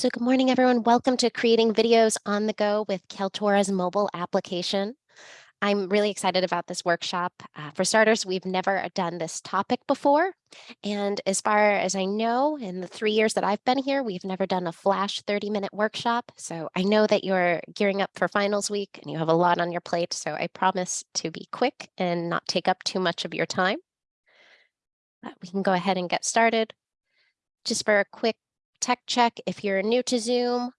So good morning, everyone. Welcome to Creating Videos on the Go with Kaltura's mobile application. I'm really excited about this workshop. Uh, for starters, we've never done this topic before. And as far as I know, in the three years that I've been here, we've never done a flash 30 minute workshop. So I know that you're gearing up for finals week and you have a lot on your plate. So I promise to be quick and not take up too much of your time. But we can go ahead and get started. Just for a quick tech check, if you're new to Zoom,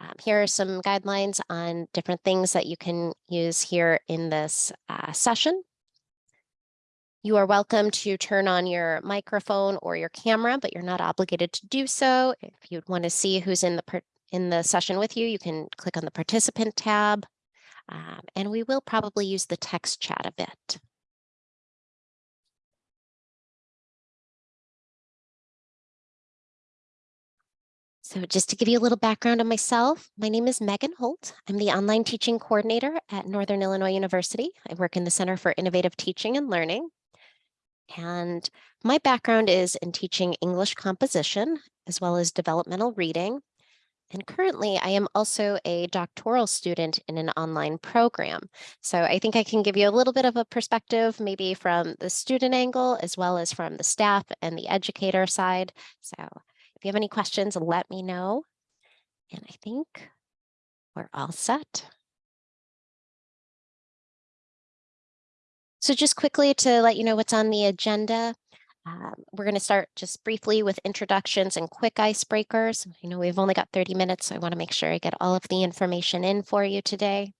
um, here are some guidelines on different things that you can use here in this uh, session. You are welcome to turn on your microphone or your camera, but you're not obligated to do so. If you'd want to see who's in the in the session with you, you can click on the participant tab. Um, and we will probably use the text chat a bit. So just to give you a little background on myself, my name is Megan Holt. I'm the online teaching coordinator at Northern Illinois University. I work in the Center for Innovative Teaching and Learning. And my background is in teaching English composition, as well as developmental reading. And currently I am also a doctoral student in an online program. So I think I can give you a little bit of a perspective, maybe from the student angle, as well as from the staff and the educator side. So if you have any questions, let me know. And I think we're all set. So just quickly to let you know what's on the agenda, um, we're going to start just briefly with introductions and quick icebreakers. I know we've only got 30 minutes, so I want to make sure I get all of the information in for you today.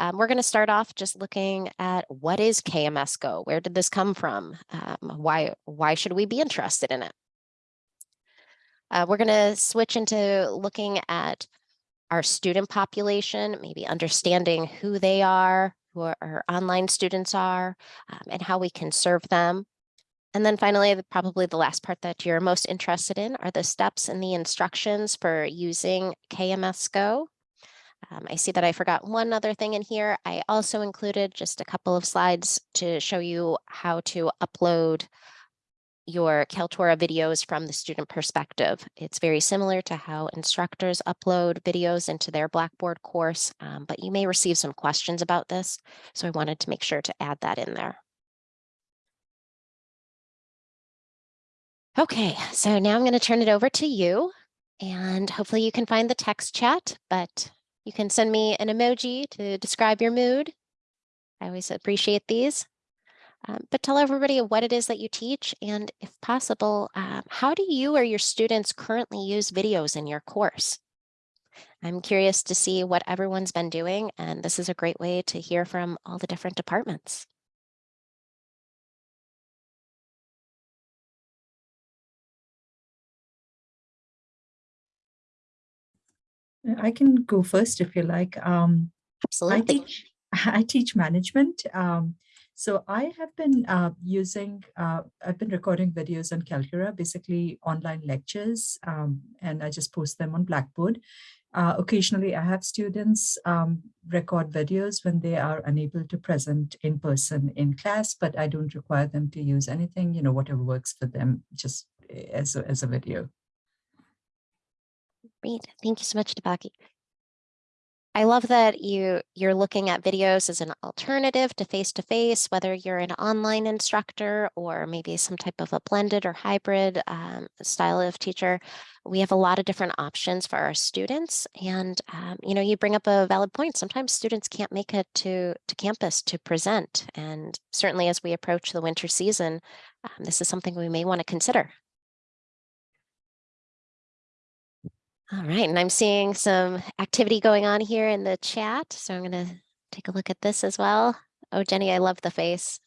Um, we're going to start off just looking at what is KMS Go? Where did this come from? Um, why, why should we be interested in it? Uh, we're going to switch into looking at our student population, maybe understanding who they are, who our, our online students are, um, and how we can serve them. And then finally, the, probably the last part that you're most interested in are the steps and the instructions for using KMS Go. Um, I see that I forgot one other thing in here. I also included just a couple of slides to show you how to upload your Kaltura videos from the student perspective. It's very similar to how instructors upload videos into their Blackboard course, um, but you may receive some questions about this. So I wanted to make sure to add that in there. Okay, so now I'm going to turn it over to you and hopefully you can find the text chat, but you can send me an emoji to describe your mood. I always appreciate these. Um, but tell everybody what it is that you teach and if possible, um, how do you or your students currently use videos in your course? I'm curious to see what everyone's been doing and this is a great way to hear from all the different departments. I can go first if you like. Um, Absolutely. I teach, I teach management. Um, so I have been uh, using, uh, I've been recording videos on Kaltura, basically online lectures, um, and I just post them on Blackboard. Uh, occasionally, I have students um, record videos when they are unable to present in person in class, but I don't require them to use anything, you know, whatever works for them, just eh, as a, as a video. Great. Thank you so much, Debaki. I love that you you're looking at videos as an alternative to face-to-face, -face, whether you're an online instructor or maybe some type of a blended or hybrid um, style of teacher. We have a lot of different options for our students. And, um, you know, you bring up a valid point. Sometimes students can't make it to, to campus to present. And certainly as we approach the winter season, um, this is something we may want to consider. All right, and I'm seeing some activity going on here in the chat. So I'm going to take a look at this as well. Oh, Jenny, I love the face.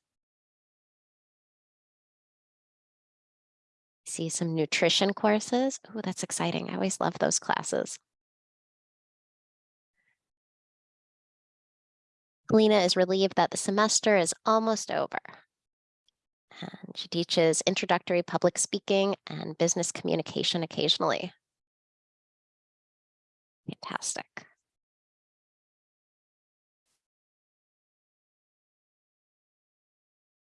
See some nutrition courses. Oh, that's exciting. I always love those classes. Lena is relieved that the semester is almost over. And she teaches introductory public speaking and business communication occasionally. Fantastic.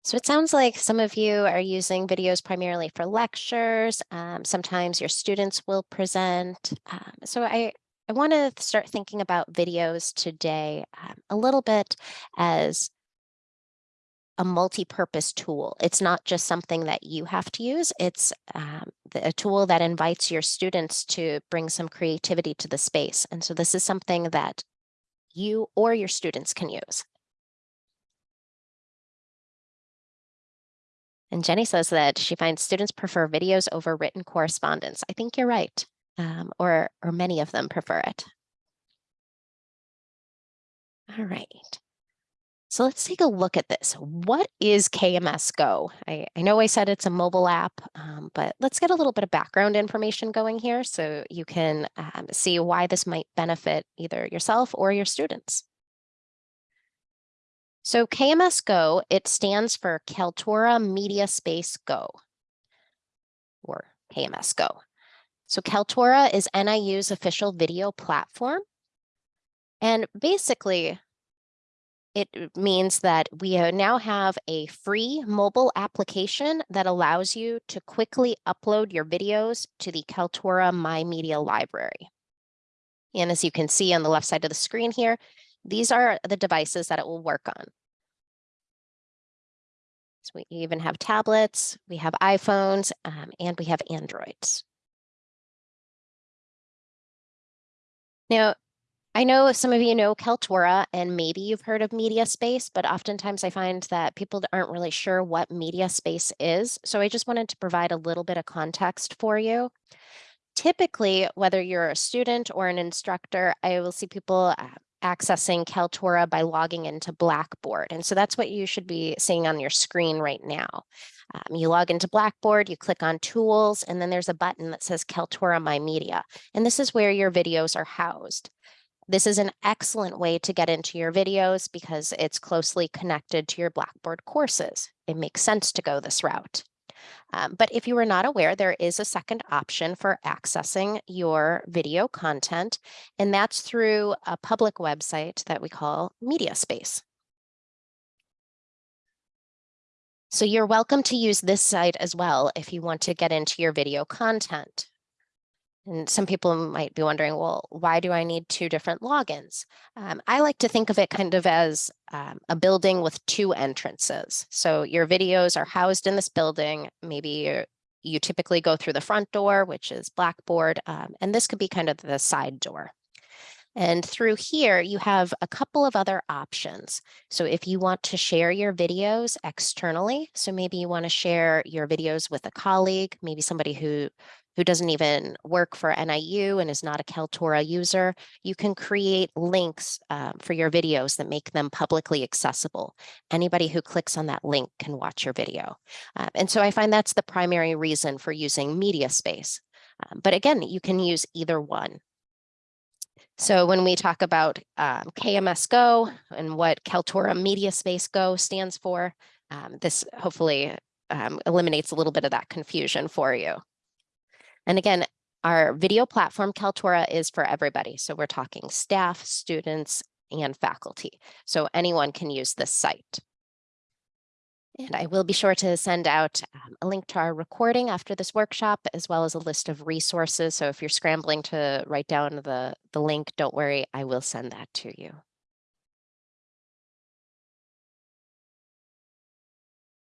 So it sounds like some of you are using videos primarily for lectures. Um, sometimes your students will present. Um, so I, I want to start thinking about videos today um, a little bit as a multi-purpose tool. It's not just something that you have to use. It's um, the, a tool that invites your students to bring some creativity to the space. And so this is something that you or your students can use. And Jenny says that she finds students prefer videos over written correspondence. I think you're right, um, or, or many of them prefer it. All right. So let's take a look at this. What is KMS Go? I, I know I said it's a mobile app, um, but let's get a little bit of background information going here so you can um, see why this might benefit either yourself or your students. So KMS Go, it stands for Kaltura Media Space Go, or KMS Go. So Kaltura is NIU's official video platform. And basically, it means that we uh, now have a free mobile application that allows you to quickly upload your videos to the Kaltura My Media library. And as you can see on the left side of the screen here, these are the devices that it will work on. So we even have tablets, we have iPhones, um, and we have Androids. Now, I know some of you know Kaltura and maybe you've heard of MediaSpace, but oftentimes I find that people aren't really sure what MediaSpace is. So I just wanted to provide a little bit of context for you. Typically, whether you're a student or an instructor, I will see people accessing Kaltura by logging into Blackboard. And so that's what you should be seeing on your screen right now. Um, you log into Blackboard, you click on Tools, and then there's a button that says Kaltura My Media. And this is where your videos are housed. This is an excellent way to get into your videos because it's closely connected to your Blackboard courses. It makes sense to go this route. Um, but if you were not aware, there is a second option for accessing your video content, and that's through a public website that we call MediaSpace. So you're welcome to use this site as well if you want to get into your video content. And some people might be wondering, well, why do I need two different logins? Um, I like to think of it kind of as um, a building with two entrances. So your videos are housed in this building. Maybe you typically go through the front door, which is Blackboard, um, and this could be kind of the side door. And through here, you have a couple of other options. So if you want to share your videos externally, so maybe you want to share your videos with a colleague, maybe somebody who who doesn't even work for NIU and is not a Kaltura user, you can create links um, for your videos that make them publicly accessible. Anybody who clicks on that link can watch your video. Um, and so I find that's the primary reason for using MediaSpace. Um, but again, you can use either one. So when we talk about um, KMS Go and what Kaltura MediaSpace Go stands for, um, this hopefully um, eliminates a little bit of that confusion for you. And again, our video platform Kaltura is for everybody. So we're talking staff, students, and faculty. So anyone can use this site. And I will be sure to send out um, a link to our recording after this workshop, as well as a list of resources. So if you're scrambling to write down the, the link, don't worry, I will send that to you.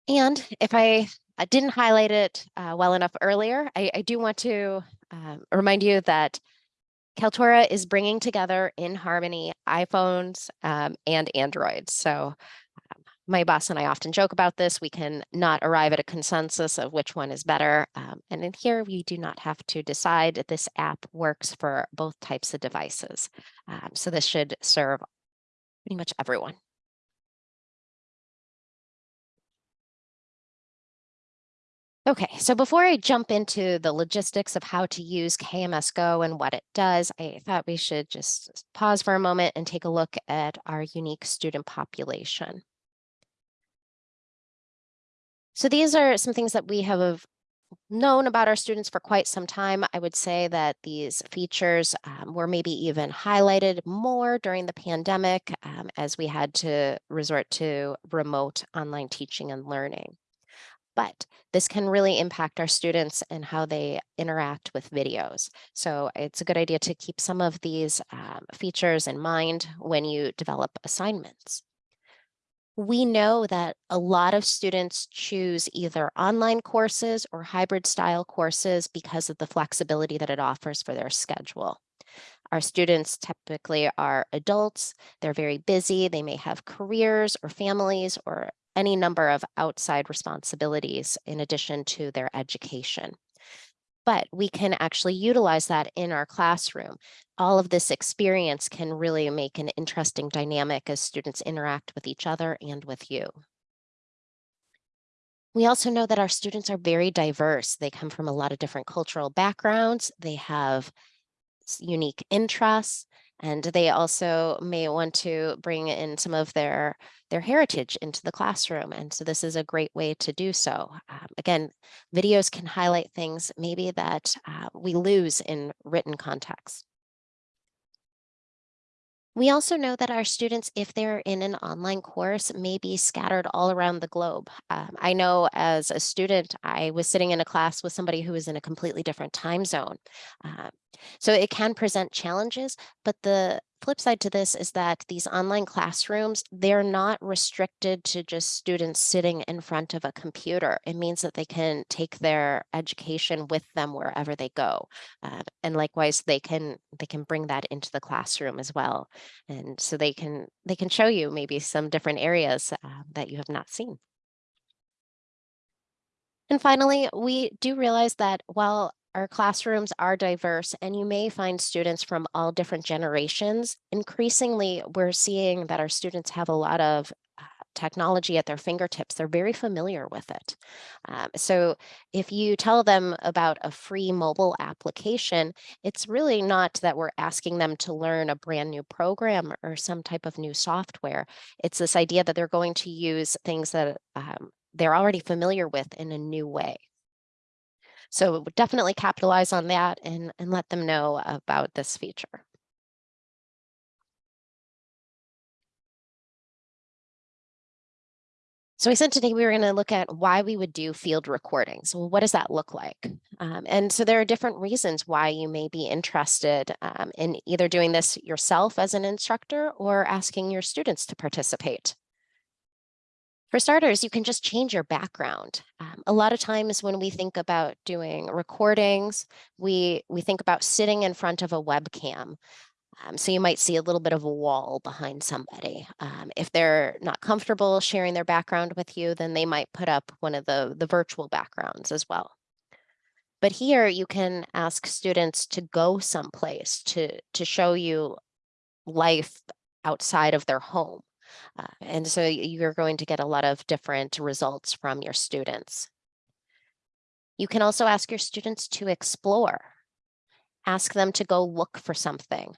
And if I I didn't highlight it uh, well enough earlier. I, I do want to um, remind you that Kaltura is bringing together in harmony iPhones um, and Androids. So um, my boss and I often joke about this. We can not arrive at a consensus of which one is better. Um, and in here, we do not have to decide. This app works for both types of devices. Um, so this should serve pretty much everyone. Okay, so before I jump into the logistics of how to use KMS Go and what it does, I thought we should just pause for a moment and take a look at our unique student population. So these are some things that we have known about our students for quite some time. I would say that these features um, were maybe even highlighted more during the pandemic um, as we had to resort to remote online teaching and learning. But this can really impact our students and how they interact with videos. So it's a good idea to keep some of these um, features in mind when you develop assignments we know that a lot of students choose either online courses or hybrid style courses because of the flexibility that it offers for their schedule. Our students typically are adults, they're very busy, they may have careers or families or any number of outside responsibilities in addition to their education but we can actually utilize that in our classroom. All of this experience can really make an interesting dynamic as students interact with each other and with you. We also know that our students are very diverse. They come from a lot of different cultural backgrounds. They have unique interests. And they also may want to bring in some of their, their heritage into the classroom. And so this is a great way to do so. Um, again, videos can highlight things maybe that uh, we lose in written context. We also know that our students, if they're in an online course, may be scattered all around the globe. Um, I know as a student, I was sitting in a class with somebody who was in a completely different time zone. Uh, so it can present challenges, but the flip side to this is that these online classrooms, they're not restricted to just students sitting in front of a computer. It means that they can take their education with them wherever they go. Uh, and likewise, they can they can bring that into the classroom as well. And so they can they can show you maybe some different areas uh, that you have not seen. And finally, we do realize that while our classrooms are diverse and you may find students from all different generations. Increasingly, we're seeing that our students have a lot of uh, technology at their fingertips. They're very familiar with it. Um, so if you tell them about a free mobile application, it's really not that we're asking them to learn a brand new program or some type of new software. It's this idea that they're going to use things that um, they're already familiar with in a new way. So definitely capitalize on that and, and let them know about this feature. So we said today we were going to look at why we would do field recordings. Well, what does that look like? Um, and so there are different reasons why you may be interested um, in either doing this yourself as an instructor or asking your students to participate. For starters, you can just change your background. Um, a lot of times when we think about doing recordings, we, we think about sitting in front of a webcam. Um, so you might see a little bit of a wall behind somebody. Um, if they're not comfortable sharing their background with you, then they might put up one of the, the virtual backgrounds as well. But here you can ask students to go someplace to, to show you life outside of their home. Uh, and so you're going to get a lot of different results from your students. You can also ask your students to explore. Ask them to go look for something.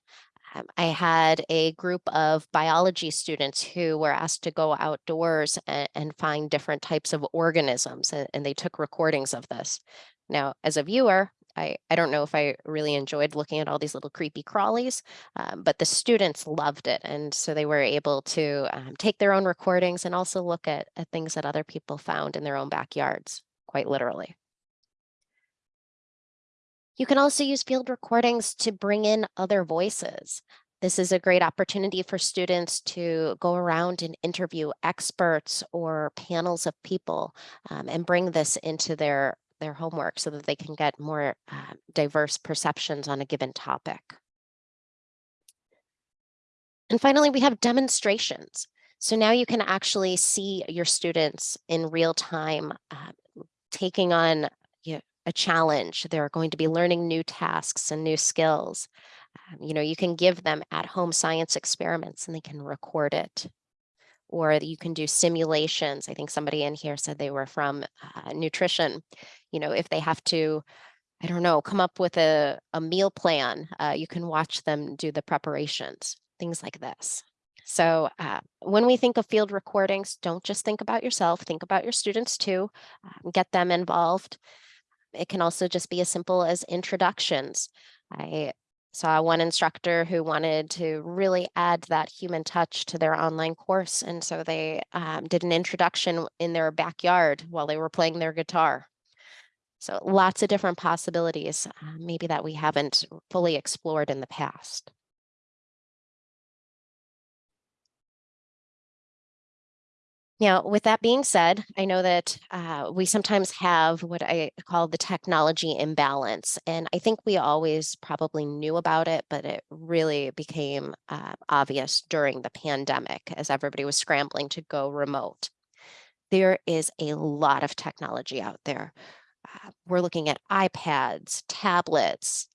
Um, I had a group of biology students who were asked to go outdoors and, and find different types of organisms, and, and they took recordings of this. Now, as a viewer, I, I don't know if I really enjoyed looking at all these little creepy crawlies, um, but the students loved it. And so they were able to um, take their own recordings and also look at, at things that other people found in their own backyards, quite literally. You can also use field recordings to bring in other voices. This is a great opportunity for students to go around and interview experts or panels of people um, and bring this into their their homework so that they can get more uh, diverse perceptions on a given topic. And finally, we have demonstrations. So now you can actually see your students in real time uh, taking on you know, a challenge. They're going to be learning new tasks and new skills. Um, you know, you can give them at home science experiments and they can record it or you can do simulations. I think somebody in here said they were from uh, nutrition. You know, if they have to, I don't know, come up with a, a meal plan, uh, you can watch them do the preparations, things like this. So uh, when we think of field recordings, don't just think about yourself, think about your students too, um, get them involved. It can also just be as simple as introductions. I saw one instructor who wanted to really add that human touch to their online course. And so they um, did an introduction in their backyard while they were playing their guitar. So lots of different possibilities, uh, maybe that we haven't fully explored in the past. Now, with that being said, I know that uh, we sometimes have what I call the technology imbalance. And I think we always probably knew about it, but it really became uh, obvious during the pandemic as everybody was scrambling to go remote. There is a lot of technology out there. Uh, we're looking at iPads, tablets,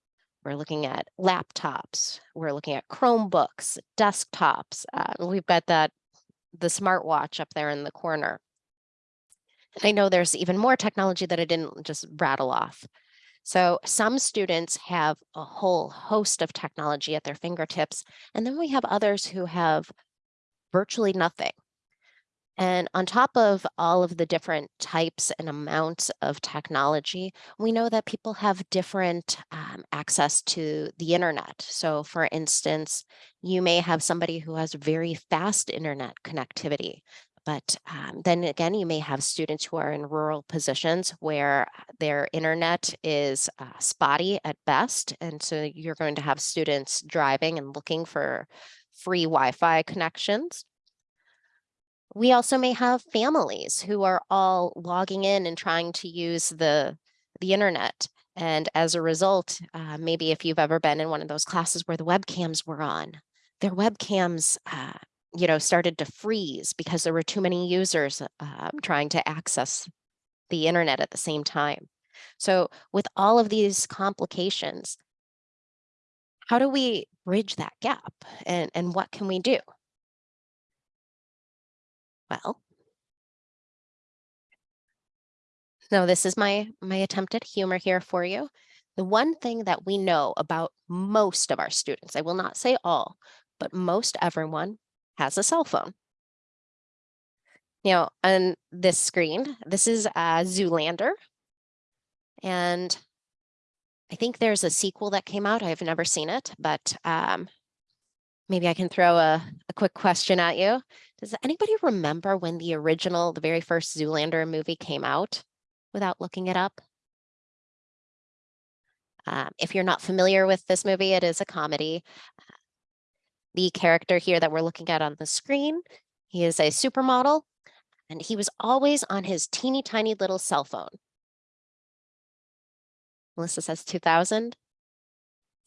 we're looking at laptops, we're looking at Chromebooks, desktops. Uh, we've got that the smartwatch up there in the corner. I know there's even more technology that I didn't just rattle off. So some students have a whole host of technology at their fingertips, and then we have others who have virtually nothing. And on top of all of the different types and amounts of technology, we know that people have different um, access to the internet. So for instance, you may have somebody who has very fast internet connectivity, but um, then again, you may have students who are in rural positions where their internet is uh, spotty at best. And so you're going to have students driving and looking for free Wi-Fi connections. We also may have families who are all logging in and trying to use the, the internet. And as a result, uh, maybe if you've ever been in one of those classes where the webcams were on, their webcams, uh, you know, started to freeze because there were too many users uh, trying to access the internet at the same time. So with all of these complications, how do we bridge that gap and, and what can we do? Well. So this is my, my attempt at humor here for you. The one thing that we know about most of our students, I will not say all, but most everyone has a cell phone. Now, on this screen, this is uh, Zoolander. And I think there's a sequel that came out. I've never seen it, but um, maybe I can throw a, a quick question at you. Does anybody remember when the original, the very first Zoolander movie came out without looking it up? Um, if you're not familiar with this movie, it is a comedy. The character here that we're looking at on the screen, he is a supermodel and he was always on his teeny tiny little cell phone. Melissa says 2000.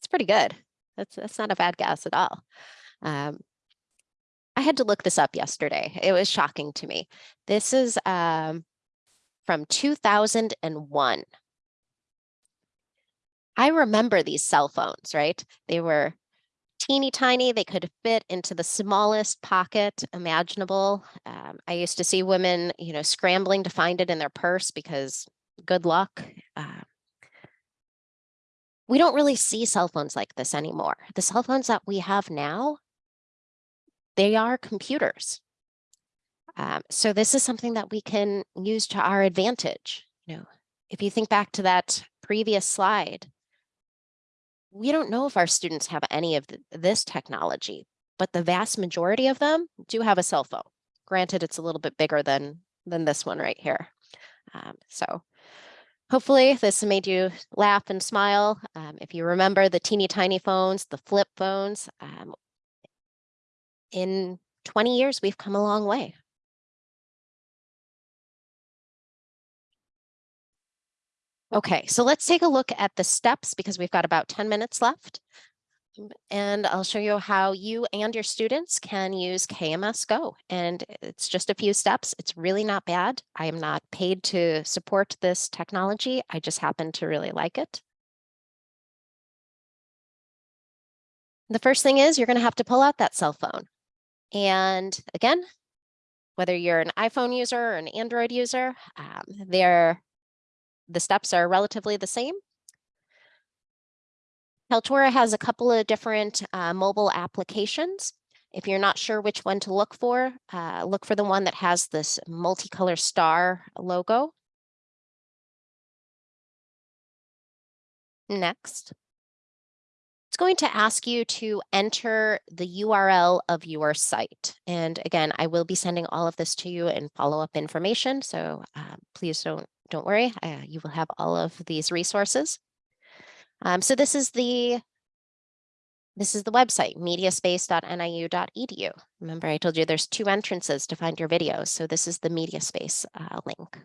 It's pretty good. That's, that's not a bad guess at all. Um, I had to look this up yesterday. It was shocking to me. This is um, from 2001. I remember these cell phones, right? They were teeny tiny. They could fit into the smallest pocket imaginable. Um, I used to see women, you know, scrambling to find it in their purse because good luck. Uh, we don't really see cell phones like this anymore. The cell phones that we have now they are computers. Um, so this is something that we can use to our advantage. You know, if you think back to that previous slide, we don't know if our students have any of the, this technology, but the vast majority of them do have a cell phone. Granted, it's a little bit bigger than, than this one right here. Um, so hopefully this made you laugh and smile. Um, if you remember the teeny tiny phones, the flip phones, um, in 20 years, we've come a long way. Okay, so let's take a look at the steps because we've got about 10 minutes left. Um, and I'll show you how you and your students can use KMS Go. And it's just a few steps. It's really not bad. I am not paid to support this technology. I just happen to really like it. The first thing is you're going to have to pull out that cell phone. And again, whether you're an iPhone user or an Android user, um, the steps are relatively the same. Kaltura has a couple of different uh, mobile applications. If you're not sure which one to look for, uh, look for the one that has this multicolor star logo. Next. It's going to ask you to enter the URL of your site. And again, I will be sending all of this to you in follow-up information. So uh, please don't, don't worry. Uh, you will have all of these resources. Um, so this is the this is the website, mediaspace.niu.edu. Remember, I told you there's two entrances to find your videos. So this is the MediaSpace uh, link.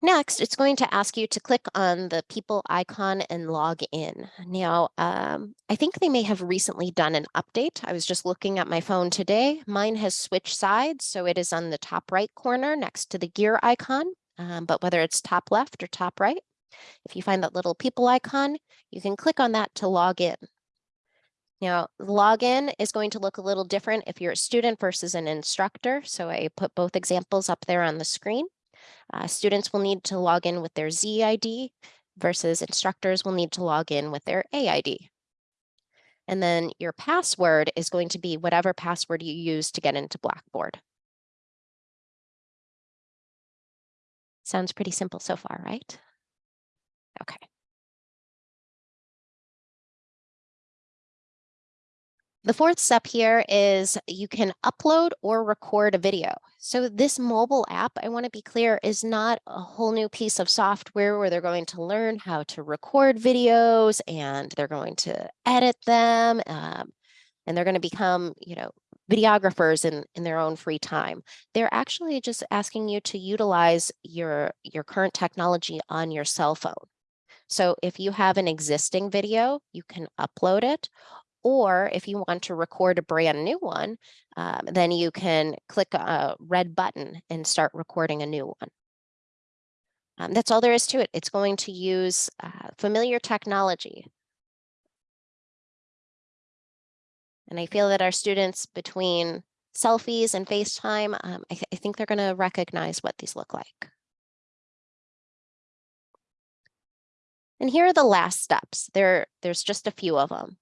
Next, it's going to ask you to click on the people icon and log in. Now, um, I think they may have recently done an update. I was just looking at my phone today. Mine has switched sides, so it is on the top right corner next to the gear icon. Um, but whether it's top left or top right, if you find that little people icon, you can click on that to log in. Now, login is going to look a little different if you're a student versus an instructor. So I put both examples up there on the screen. Uh, students will need to log in with their ZID versus instructors will need to log in with their AID. And then your password is going to be whatever password you use to get into Blackboard. Sounds pretty simple so far, right? Okay. The fourth step here is you can upload or record a video. So this mobile app, I want to be clear, is not a whole new piece of software where they're going to learn how to record videos and they're going to edit them um, and they're going to become, you know, videographers in, in their own free time. They're actually just asking you to utilize your, your current technology on your cell phone. So if you have an existing video, you can upload it, or if you want to record a brand new one, um, then you can click a red button and start recording a new one. Um, that's all there is to it. It's going to use uh, familiar technology. And I feel that our students between selfies and FaceTime, um, I, th I think they're going to recognize what these look like. And here are the last steps. There, there's just a few of them.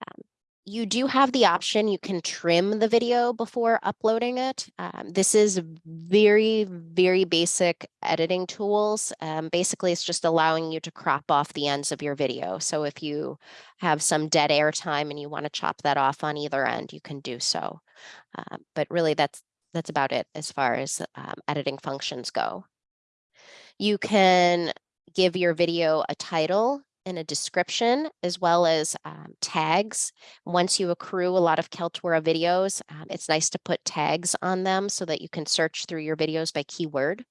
Um, you do have the option, you can trim the video before uploading it. Um, this is very, very basic editing tools. Um, basically, it's just allowing you to crop off the ends of your video. So if you have some dead air time and you want to chop that off on either end, you can do so. Uh, but really, that's that's about it as far as um, editing functions go. You can give your video a title and a description as well as um, tags. Once you accrue a lot of Kaltura videos, um, it's nice to put tags on them so that you can search through your videos by keyword.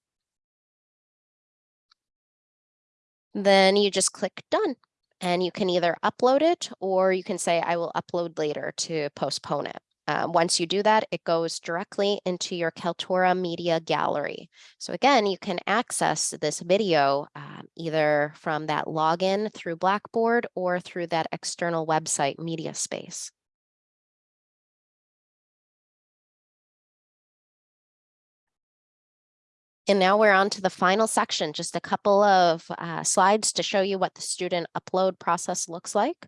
Then you just click done and you can either upload it or you can say I will upload later to postpone it. Uh, once you do that, it goes directly into your Kaltura Media Gallery. So again, you can access this video um, either from that login through Blackboard or through that external website, MediaSpace. And now we're on to the final section, just a couple of uh, slides to show you what the student upload process looks like.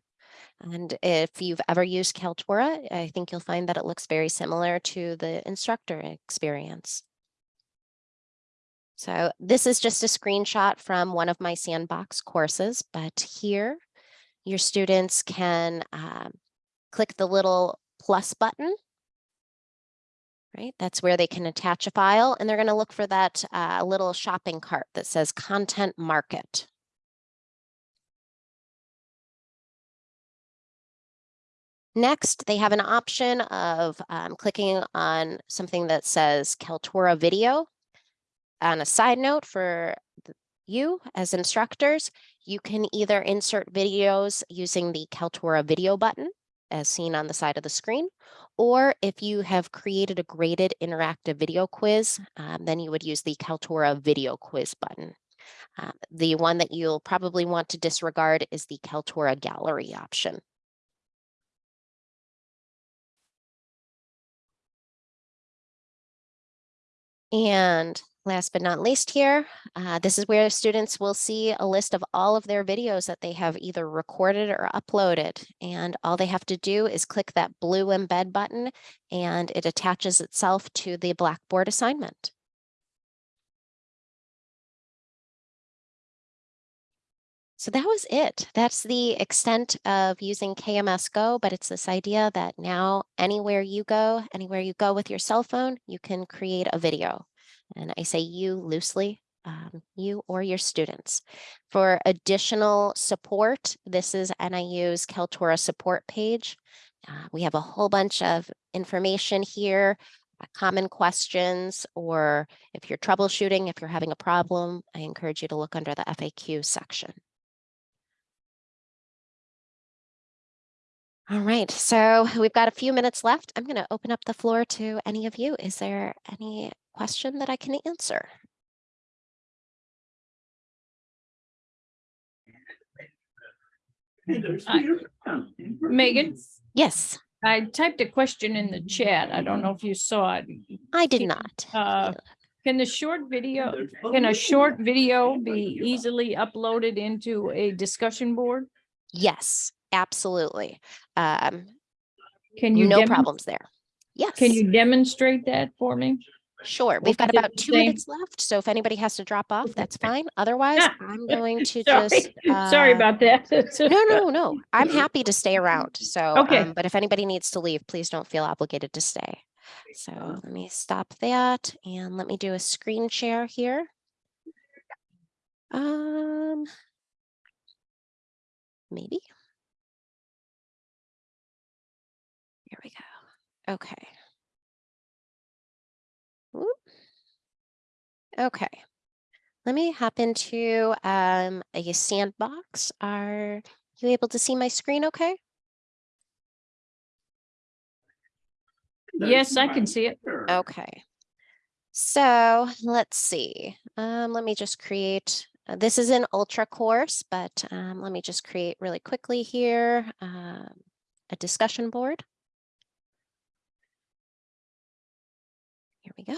And if you've ever used Kaltura, I think you'll find that it looks very similar to the instructor experience. So this is just a screenshot from one of my sandbox courses, but here your students can um, click the little plus button. Right, that's where they can attach a file and they're going to look for that uh, little shopping cart that says content market. Next, they have an option of um, clicking on something that says Kaltura video. On a side note for you as instructors, you can either insert videos using the Kaltura video button as seen on the side of the screen, or if you have created a graded interactive video quiz, um, then you would use the Kaltura video quiz button. Uh, the one that you'll probably want to disregard is the Kaltura gallery option. And last but not least here, uh, this is where students will see a list of all of their videos that they have either recorded or uploaded. And all they have to do is click that blue embed button and it attaches itself to the Blackboard assignment. So that was it. That's the extent of using KMS Go, but it's this idea that now anywhere you go, anywhere you go with your cell phone, you can create a video. And I say you loosely, um, you or your students. For additional support, this is NIU's Kaltura support page. Uh, we have a whole bunch of information here, uh, common questions, or if you're troubleshooting, if you're having a problem, I encourage you to look under the FAQ section. All right, so we've got a few minutes left. I'm going to open up the floor to any of you. Is there any question that I can answer? Megan, Yes, I typed a question in the chat. I don't know if you saw it. I did not. Uh, Can the short video, can a short video be easily uploaded into a discussion board? Yes, absolutely. Um, Can you? no problems there. Yes. Can you demonstrate that for me? Sure, we've got about two minutes left, so if anybody has to drop off, that's fine. Otherwise, I'm going to Sorry, just. sorry uh, about that. No, no, no, I'm happy to stay around, so, Okay. um, but if anybody needs to leave, please don't feel obligated to stay. So let me stop that and let me do a screen share here. Um. Maybe. Here we go. Okay. Whoop. Okay. Let me hop into um a sandbox. Are you able to see my screen okay? Yes, I can see it. Okay. So let's see. Um, let me just create, uh, this is an ultra course, but um, let me just create really quickly here um, a discussion board. We go.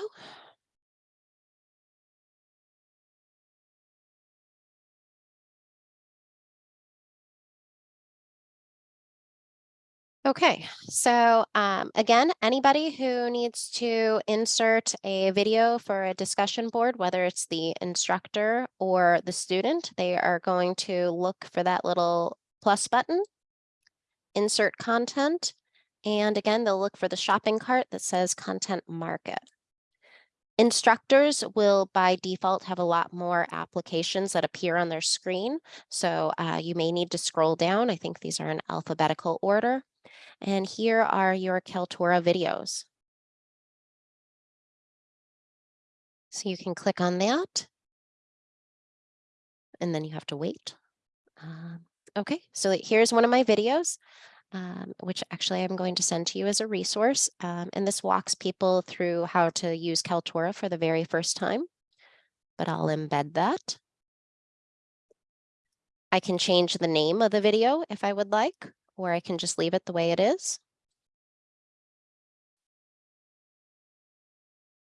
Okay, so um, again, anybody who needs to insert a video for a discussion board, whether it's the instructor or the student, they are going to look for that little plus button, insert content, and again, they'll look for the shopping cart that says content market. Instructors will by default have a lot more applications that appear on their screen. So uh, you may need to scroll down. I think these are in alphabetical order. And here are your Kaltura videos. So you can click on that. And then you have to wait. Um, okay, so here's one of my videos, um, which actually I'm going to send to you as a resource. Um, and this walks people through how to use Kaltura for the very first time. But I'll embed that. I can change the name of the video if I would like or I can just leave it the way it is.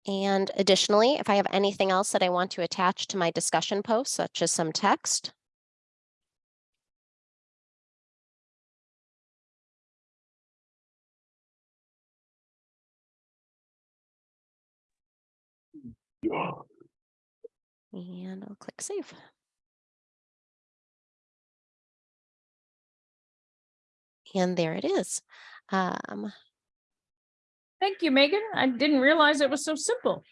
And additionally, if I have anything else that I want to attach to my discussion post, such as some text, and I'll click save. And there it is. Um, Thank you, Megan. I didn't realize it was so simple.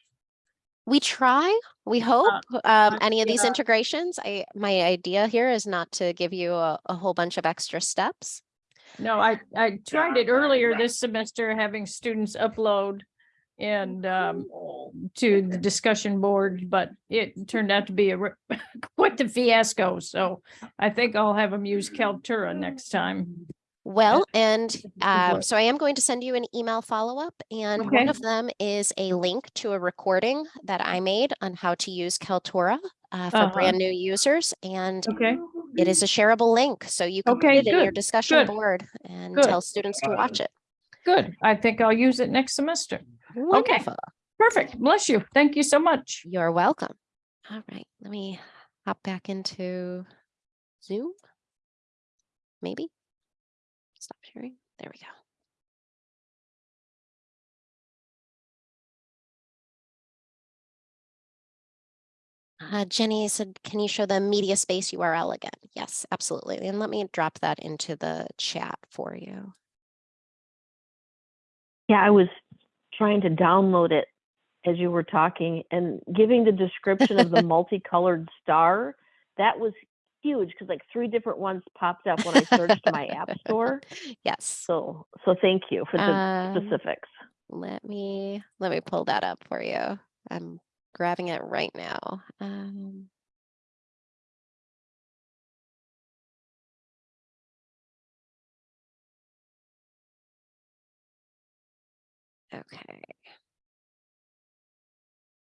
we try, we hope, um, any of these integrations. I, my idea here is not to give you a, a whole bunch of extra steps. No, I, I tried it earlier this semester, having students upload and um, to the discussion board, but it turned out to be a re- quite the fiasco. So I think I'll have them use Kaltura next time. Well, and um, so I am going to send you an email follow-up and one of them is a link to a recording that I made on how to use Kaltura uh, for Uh-huh. brand new users. And Okay, it is a shareable link, so you can put Okay, it in your good, discussion good, board and good. tell students to watch it. good. I think I'll use it next semester. Wonderful. Perfect. Bless you. Thank you so much. You're welcome. All right, let me hop back into Zoom. Maybe. Stop sharing. There we go. Uh, Jenny said, can you show the media space URL again? Yes, absolutely. And let me drop that into the chat for you. Yeah, I was trying to download it as you were talking and giving the description of the multicolored star. That was huge because like three different ones popped up when I searched my app store. Yes. So, so thank you for the Um, specifics. Let me, let me pull that up for you. I'm grabbing it right now. Um, Okay.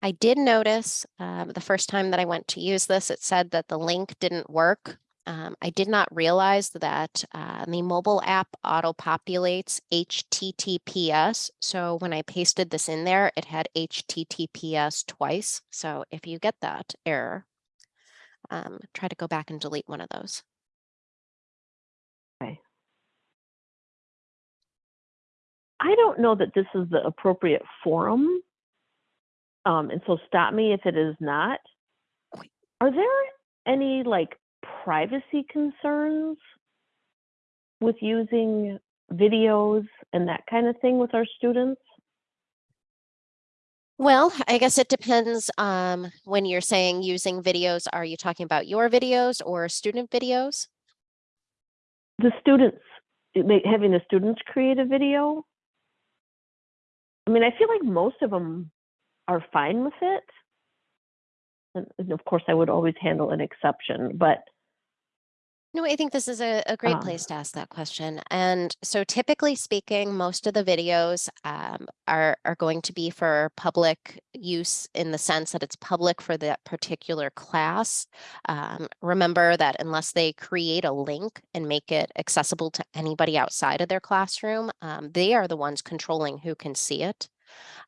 I did notice um, the first time that I went to use this, it said that the link didn't work. Um, I did not realize that uh, the mobile app auto populates HTTPS. So when I pasted this in there, it had HTTPS twice. So if you get that error, um, try to go back and delete one of those. I don't know that this is the appropriate forum. Um, and so stop me if it is not. Are there any like privacy concerns with using videos and that kind of thing with our students? Well, I guess it depends um, when you're saying using videos, are you talking about your videos or student videos? The students, having the students create a video? I mean, I feel like most of them are fine with it. And, of course, I would always handle an exception, but No, I think this is a, a great Um, place to ask that question. And so typically speaking, most of the videos um, are, are going to be for public use in the sense that it's public for that particular class. Um, remember that unless they create a link and make it accessible to anybody outside of their classroom, um, they are the ones controlling who can see it.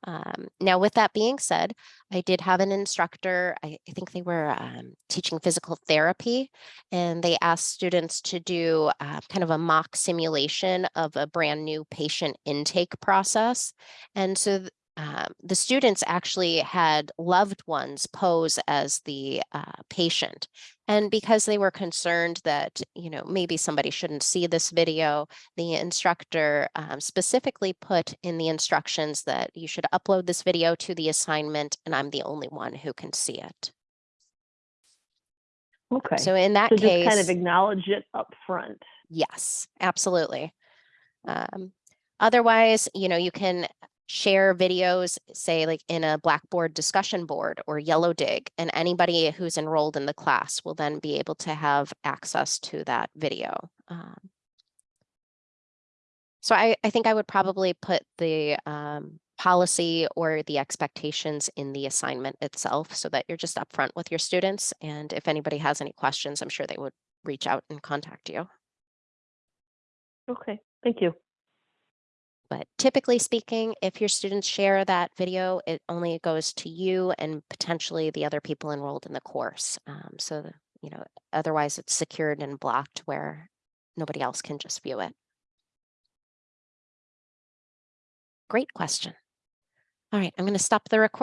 Um, now, with that being said, I did have an instructor, I, I think they were um, teaching physical therapy, and they asked students to do uh, kind of a mock simulation of a brand new patient intake process. And so um, the students actually had loved ones pose as the uh, patient. And because they were concerned that, you know, maybe somebody shouldn't see this video, the instructor um, specifically put in the instructions that you should upload this video to the assignment and I'm the only one who can see it. okay. So in that case. So just kind of acknowledge it up front. yes, absolutely. Um, otherwise, you know, you can share videos, say like in a Blackboard discussion board or Yellowdig, and anybody who's enrolled in the class will then be able to have access to that video. Um, So I, I think I would probably put the um, policy or the expectations in the assignment itself so that you're just upfront with your students. And if anybody has any questions, I'm sure they would reach out and contact you. Okay, thank you. But typically speaking, if your students share that video, it only goes to you and potentially the other people enrolled in the course. Um, so, you know, otherwise it's secured and blocked where nobody else can just view it. Great question. All right, I'm going to stop the recording.